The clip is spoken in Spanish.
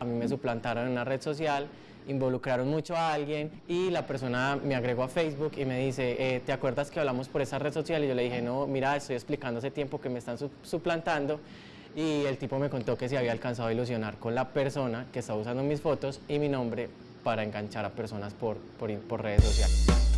A mí me suplantaron en una red social, involucraron mucho a alguien y la persona me agregó a Facebook y me dice, eh, ¿te acuerdas que hablamos por esa red social? Y yo le dije, no, mira, estoy explicando hace tiempo que me están suplantando y el tipo me contó que se había alcanzado a ilusionar con la persona que estaba usando mis fotos y mi nombre para enganchar a personas por, por redes sociales.